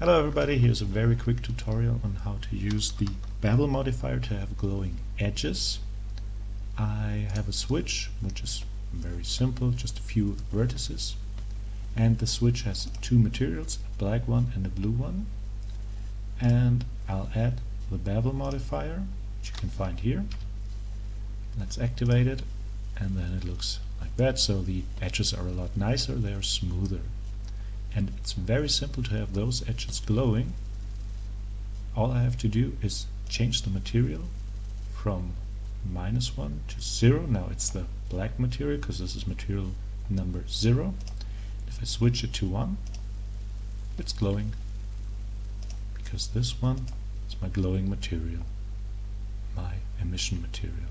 Hello everybody, here's a very quick tutorial on how to use the bevel modifier to have glowing edges. I have a switch which is very simple, just a few vertices. And the switch has two materials, a black one and a blue one. And I'll add the bevel modifier which you can find here. Let's activate it and then it looks like that. So the edges are a lot nicer, they are smoother and it's very simple to have those edges glowing. All I have to do is change the material from minus 1 to 0 now it's the black material because this is material number 0 if I switch it to 1 it's glowing because this one is my glowing material my emission material.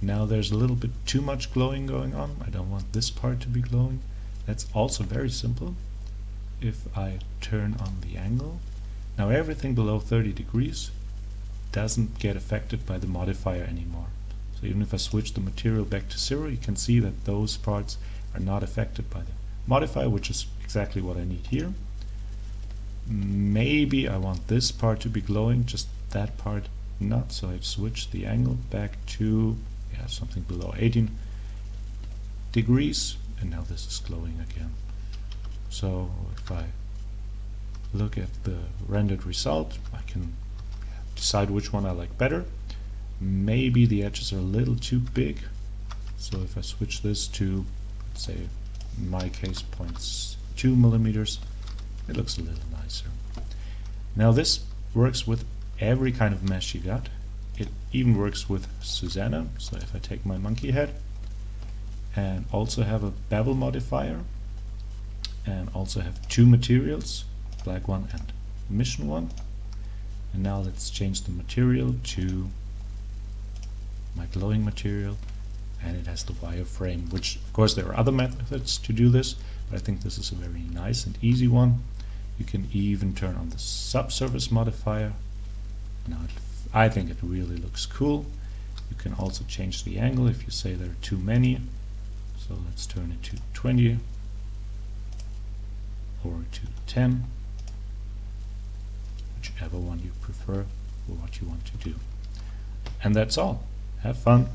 Now there's a little bit too much glowing going on. I don't want this part to be glowing that's also very simple. If I turn on the angle, now everything below 30 degrees doesn't get affected by the modifier anymore. So even if I switch the material back to zero, you can see that those parts are not affected by the modifier, which is exactly what I need here. Maybe I want this part to be glowing, just that part not, so I've switched the angle back to yeah, something below 18 degrees and now this is glowing again. So if I look at the rendered result I can decide which one I like better. Maybe the edges are a little too big. So if I switch this to say in my case 0.2 millimeters it looks a little nicer. Now this works with every kind of mesh you got. It even works with Suzanne. So if I take my monkey head and also have a bevel modifier and also have two materials black one and emission one. And now let's change the material to my glowing material and it has the wireframe which of course there are other methods to do this but I think this is a very nice and easy one. You can even turn on the subsurface modifier. Now it, I think it really looks cool. You can also change the angle if you say there are too many so let's turn it to 20 or to 10, whichever one you prefer or what you want to do. And that's all. Have fun.